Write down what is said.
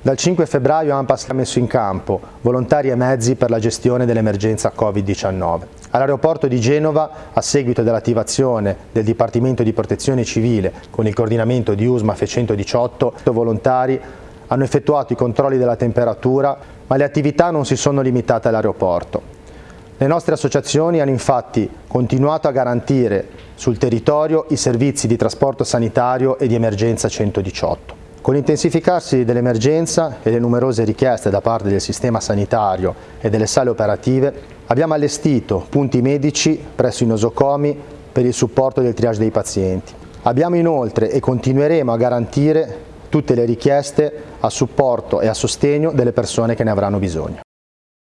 Dal 5 febbraio AMPAS ha messo in campo volontari e mezzi per la gestione dell'emergenza Covid-19. All'aeroporto di Genova, a seguito dell'attivazione del Dipartimento di Protezione Civile con il coordinamento di USMAF 118, volontari hanno effettuato i controlli della temperatura, ma le attività non si sono limitate all'aeroporto. Le nostre associazioni hanno infatti continuato a garantire sul territorio i servizi di trasporto sanitario e di emergenza 118. Con l'intensificarsi dell'emergenza e le numerose richieste da parte del sistema sanitario e delle sale operative, abbiamo allestito punti medici presso i nosocomi per il supporto del triage dei pazienti. Abbiamo inoltre e continueremo a garantire tutte le richieste a supporto e a sostegno delle persone che ne avranno bisogno.